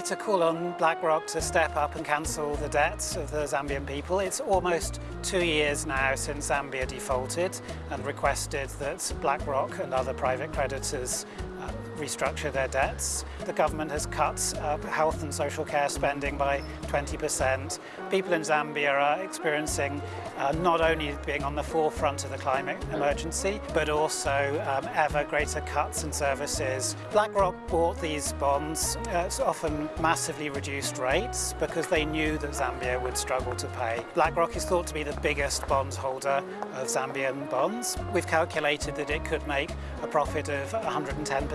to call on BlackRock to step up and cancel the debts of the Zambian people. It's almost two years now since Zambia defaulted and requested that BlackRock and other private creditors restructure their debts. The government has cut uh, health and social care spending by 20%. People in Zambia are experiencing uh, not only being on the forefront of the climate emergency, but also um, ever greater cuts in services. BlackRock bought these bonds at often massively reduced rates because they knew that Zambia would struggle to pay. BlackRock is thought to be the biggest bond holder of Zambian bonds. We've calculated that it could make a profit of 110%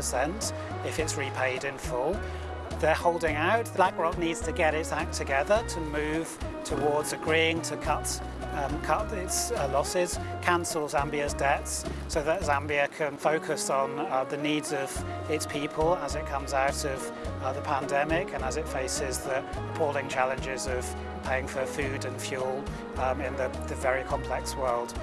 if it's repaid in full. They're holding out. BlackRock needs to get its act together to move towards agreeing to cut, um, cut its uh, losses, cancel Zambia's debts so that Zambia can focus on uh, the needs of its people as it comes out of uh, the pandemic and as it faces the appalling challenges of paying for food and fuel um, in the, the very complex world.